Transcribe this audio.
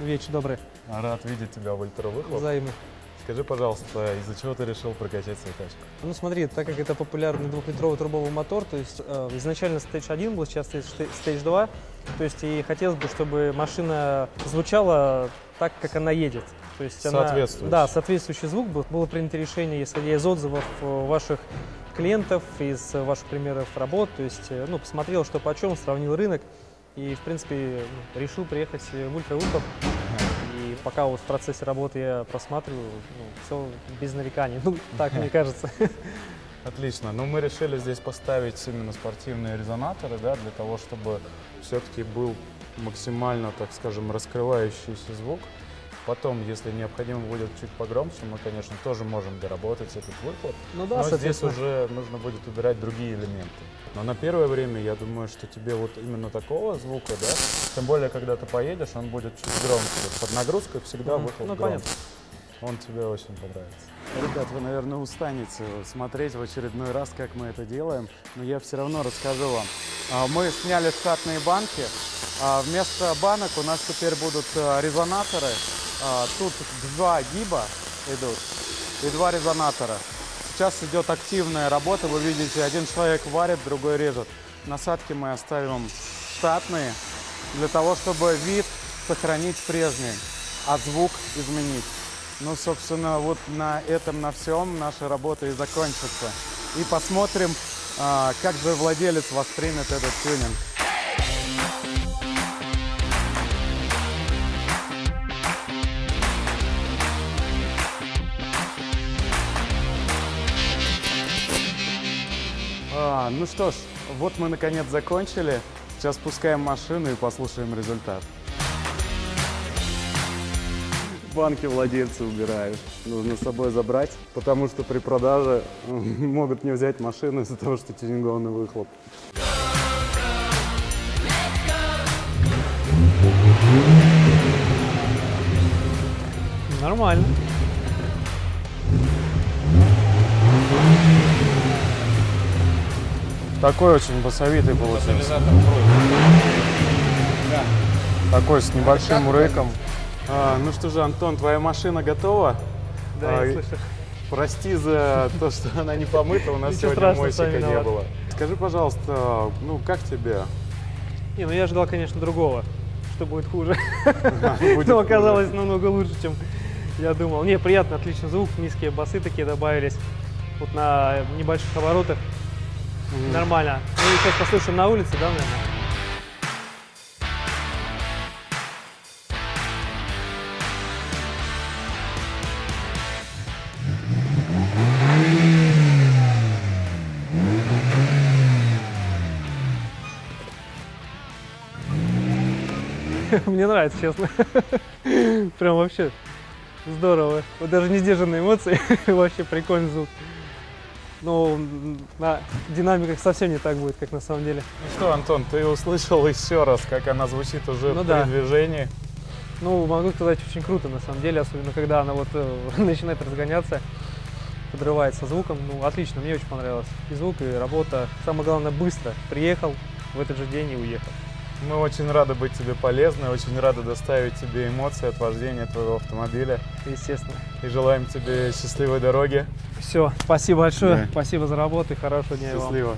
Вечер добрый. Рад видеть тебя в ультравыхлоп. Взаимно. Скажи, пожалуйста, из-за чего ты решил прокачать свою тачку? Ну смотри, так как это популярный двухлитровый турбовый мотор, то есть э, изначально Stage 1 был, сейчас Stage Stage 2, то есть и хотелось бы, чтобы машина звучала так, как она едет. То есть она, да, соответствующий звук был. Было принято решение, исходя из отзывов э, ваших клиентов, из ваших примеров работ, то есть, э, ну, посмотрел, что почем, сравнил рынок и, в принципе, решил приехать в ультравыхлоп. И пока вот в процессе работы я просматриваю, ну, все без нареканий. Ну, так мне кажется. Отлично. Ну, мы решили здесь поставить именно спортивные резонаторы, да, для того, чтобы все-таки был максимально, так скажем, раскрывающийся звук. Потом, если необходимо будет чуть погромче, мы, конечно, тоже можем доработать этот выхлоп. Ну да, Но здесь уже нужно будет убирать другие элементы. Но на первое время, я думаю, что тебе вот именно такого звука, да, тем более, когда ты поедешь, он будет чуть громче. Под нагрузкой всегда Мгм. выхлоп Ну, громче. понятно. Он тебе очень понравится. Ребят, вы, наверное, устанете смотреть в очередной раз, как мы это делаем, но я все равно расскажу вам. А, Мы сняли штатные банки. а Вместо банок у нас теперь будут а, резонаторы. А, Тут два гиба идут и два резонатора. Сейчас идет активная работа. Вы видите, один человек варит, другой режет. Насадки мы оставим штатные для того, чтобы вид сохранить прежний, а звук изменить. Ну, собственно, вот на этом, на всем наша работа и закончится. И посмотрим, а, как же владелец воспримет этот тюнинг. А, ну что ж, вот мы наконец закончили. Сейчас спускаем машину и послушаем результат. Банки владельцы убирают. Нужно с собой забрать, потому что при продаже могут не взять машину из-за того, что тюнингованный выхлоп. Нормально. Такой очень басовитый получился. Такой с небольшим рыком. А, ну что же, Антон, твоя машина готова? Да, А, я слышу. Прости за то, что она не помыта, у нас Ничего сегодня мойсика не было. Скажи, пожалуйста, ну как тебе? Не, ну я ожидал, конечно, другого, что будет хуже. Будет Но хуже. оказалось намного лучше, чем я думал. Не, приятно, отличный звук, низкие басы такие добавились. Вот на небольших оборотах. Мгм. Нормально. Ну сейчас послушаем на улице, да, наверное? Мне нравится, честно. Прям вообще здорово. Вот даже не сдержанные эмоции, вообще прикольный звук. М, на динамиках совсем не так будет, как на самом деле. Ну что, Антон, ты услышал еще раз, как она звучит уже Ну при да. движении. Ну, могу сказать, очень круто, на самом деле, особенно когда она вот э, начинает разгоняться, подрывается звуком. Ну, отлично, мне очень понравилось. И звук, и работа. Самое главное, быстро. Приехал в этот же день и уехал. Мы очень рады быть тебе полезны, очень рады доставить тебе эмоции от вождения твоего автомобиля. Естественно. И желаем тебе счастливой дороги. Все, спасибо большое. Да. Спасибо за работу и хорошего дня и вам. Счастливо.